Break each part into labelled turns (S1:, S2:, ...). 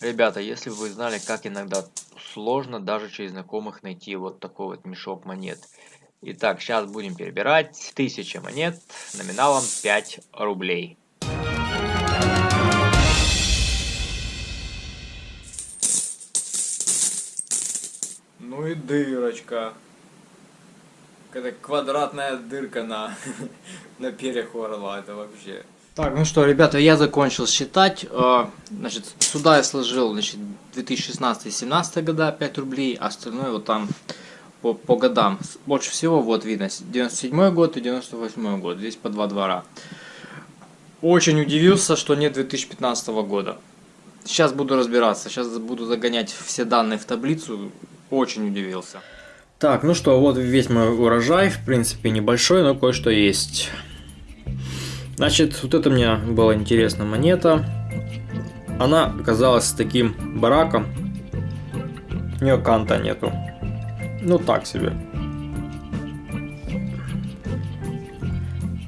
S1: Ребята, если бы вы знали, как иногда сложно даже через знакомых найти вот такой вот мешок монет. Итак, сейчас будем перебирать. 1000 монет номиналом 5 рублей. Ну и дырочка. Какая квадратная дырка на, на перьях орла, это вообще.
S2: Так, ну что, ребята, я закончил считать. А, значит, сюда я сложил, значит, 2016-17 года 5 рублей, а остальное вот там по, по годам. Больше всего вот видно 97 год и 98 год. Здесь по два двора. Очень удивился, что нет 2015 года. Сейчас буду разбираться. Сейчас буду загонять все данные в таблицу. Очень удивился. Так, ну что, вот весь мой урожай. В принципе, небольшой, но кое-что есть. Значит, вот это мне была интересная монета. Она оказалась таким бараком. У нее канта нету. Ну так себе.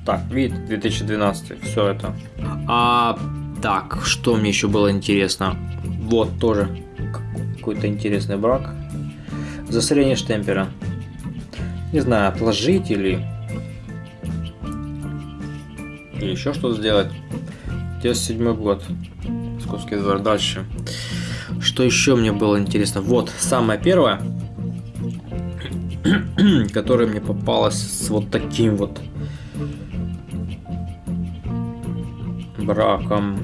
S2: Так, вид 2012, все это. А так, что мне еще было интересно? Вот тоже какой-то интересный брак. Засорение штемпера. Не знаю, отложить или или еще что-то сделать. 97 год. Московский двор. Дальше. Что еще мне было интересно? Вот, самое первое, которое мне попалось с вот таким вот браком.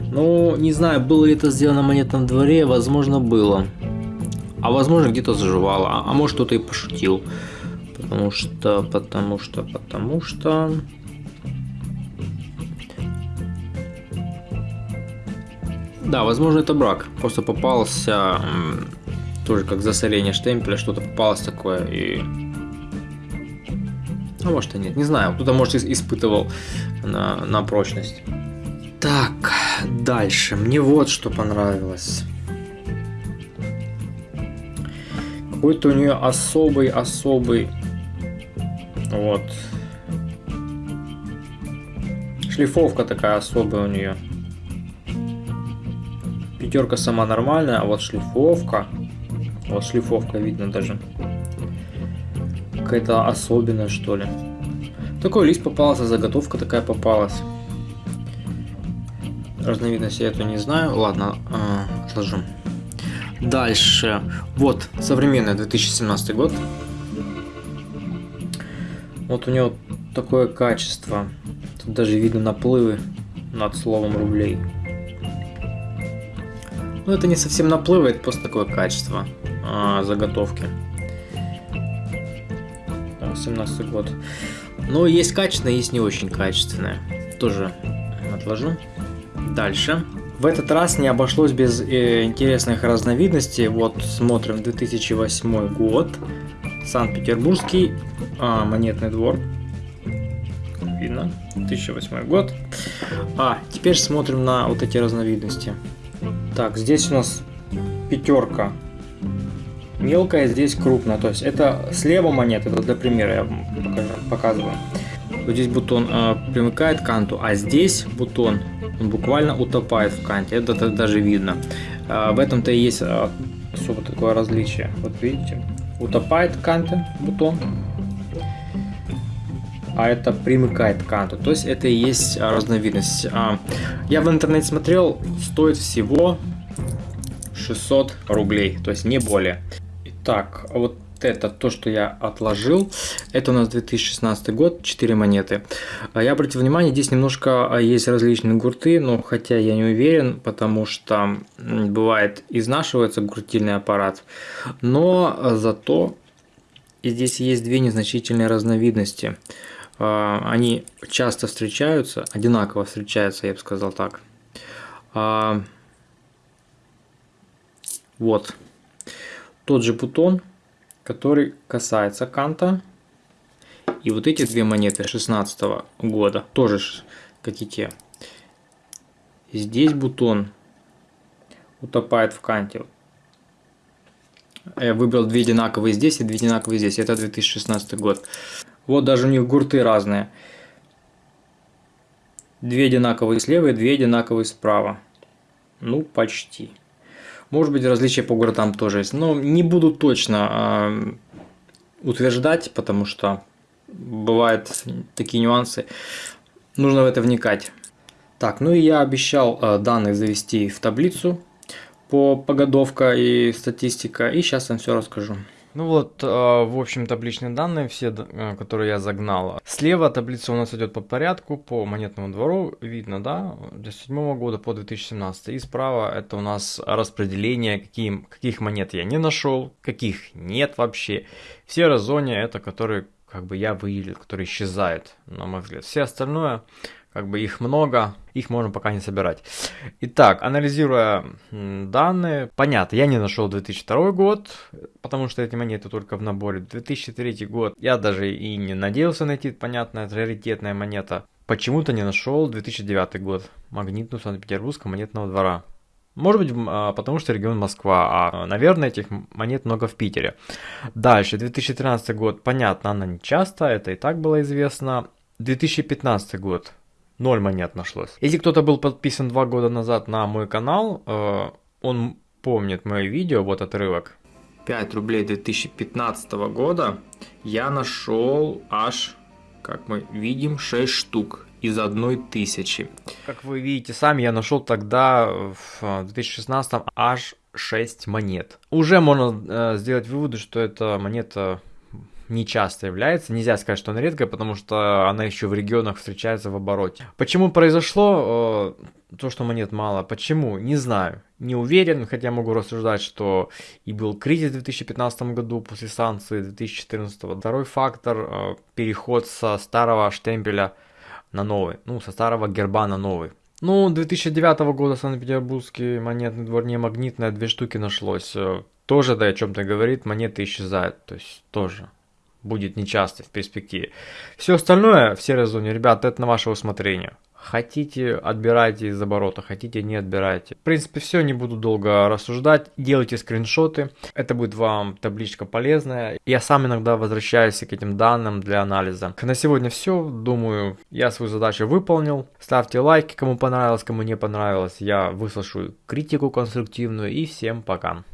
S2: Ну, не знаю, было ли это сделано в монетном дворе, возможно, было. А возможно, где-то заживало, а, а может, кто-то и пошутил. Потому что, потому что, потому что... Да, возможно, это брак. Просто попался, тоже как засорение штемпеля, что-то попалось такое и... А может и нет, не знаю. Кто-то, может, испытывал на, на прочность. Так, дальше. Мне вот что понравилось. Какой-то у нее особый-особый вот. Шлифовка такая особая у нее. Пятерка сама нормальная, а вот шлифовка. Вот шлифовка видно даже. Какая-то особенная что ли. Такой лист попался, заготовка такая попалась. Разновидность я эту не знаю. Ладно, э, отложу. Дальше. Вот, современный 2017 год. Вот у него такое качество. Тут даже видно наплывы над словом рублей. Ну это не совсем наплывы, это просто такое качество а, заготовки. 17 год. Но есть качественное, есть не очень качественное. Тоже отложу. Дальше. В этот раз не обошлось без э, интересных разновидностей. Вот смотрим 2008 год. Санкт-Петербургский а, монетный двор. Видно. 2008 год. А, теперь смотрим на вот эти разновидности. Так, здесь у нас пятерка мелкая, здесь крупная. То есть это слева монета, это для примера я покажу, показываю. Вот здесь бутон э, примыкает к канту, а здесь бутон он буквально утопает в канте. Это, даже видно. Э, в этом-то и есть э, особо такое различие. Вот видите, утопает канты бутон, а это примыкает к канту. То есть это и есть а, разновидность. А, я в интернете смотрел, стоит всего 600 рублей, то есть не более. Итак, вот это то, что я отложил. Это у нас 2016 год, 4 монеты. А я обратил внимание, здесь немножко есть различные гурты, но хотя я не уверен, потому что бывает изнашивается гуртильный аппарат. Но зато здесь есть две незначительные разновидности. А, они часто встречаются, одинаково встречаются, я бы сказал так. А, вот. Тот же бутон, который касается канта. И вот эти две монеты 16 -го года, тоже как и те. Здесь бутон утопает в канте. Я выбрал две одинаковые здесь и две одинаковые здесь. Это 2016 год. Вот даже у них гурты разные. Две одинаковые слева и две одинаковые справа. Ну, почти. Может быть, различия по городам тоже есть. Но не буду точно э, утверждать, потому что бывают такие нюансы. Нужно в это вникать. Так, ну и я обещал э, данные завести в таблицу по погодовка и статистика. И сейчас вам все расскажу. Ну вот, а, в общем, табличные данные, все, э, которые я загнал. Слева таблица у нас идет по порядку, по монетному двору, видно, да, 2007 года по 2017. И справа это у нас распределение, какие, каких монет я не нашел, каких нет вообще. Все разония это которые, как бы я выделил, которые исчезают, на мой взгляд. Все остальное как бы их много, их можно пока не собирать. Итак, анализируя данные, понятно, я не нашел 2002 год, потому что эти монеты только в наборе. 2003 год я даже и не надеялся найти, понятно, это раритетная монета. Почему-то не нашел 2009 год, магнитную Санкт-Петербургского монетного двора. Может быть, а, потому что регион Москва, а, наверное, этих монет много в Питере. Дальше, 2013 год, понятно, она не часто, это и так было известно. 2015 год, Ноль монет нашлось. Если кто-то был подписан два года назад на мой канал, э, он помнит мое видео, вот отрывок. 5 рублей 2015 года я нашел аж, как мы видим, 6 штук из одной тысячи. Как вы видите сами, я нашел тогда в 2016 аж 6 монет. Уже можно э, сделать выводы, что это монета не часто является. Нельзя сказать, что она редкая, потому что она еще в регионах встречается в обороте. Почему произошло э, то, что монет мало? Почему? Не знаю. Не уверен, хотя могу рассуждать, что и был кризис в 2015 году после санкций 2014. Второй фактор э, – переход со старого штемпеля на новый, ну, со старого герба на новый. Ну, 2009 года Санкт-Петербургский монетный двор не магнитное, две штуки нашлось. Э, тоже, да, о чем-то говорит, монеты исчезают, то есть тоже будет нечасто в перспективе. Все остальное, все резоны, ребят, это на ваше усмотрение. Хотите, отбирайте из оборота, хотите, не отбирайте. В принципе, все, не буду долго рассуждать. Делайте скриншоты, это будет вам табличка полезная. Я сам иногда возвращаюсь к этим данным для анализа. На сегодня все, думаю, я свою задачу выполнил. Ставьте лайки, кому понравилось, кому не понравилось. Я выслушаю критику конструктивную и всем пока.